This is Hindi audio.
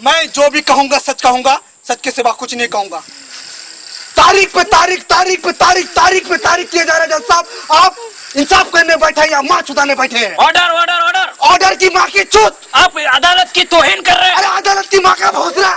मैं जो भी कहूँगा सच कहूँगा सच के सिवा कुछ नहीं कहूँगा। तारीख पे तारीख तारीख पे तारीख तारीख पे तारीख किए जा रहे है जज साहब। आप इंसाफ करने बैठे हैं या माँ छुटाने बैठे हैं? ऑर्डर ऑर्डर ऑर्डर ऑर्डर की माँ की चूत आप अदालत की तोहिन कर रहे हैं। अरे अदालत की माँ का भोसला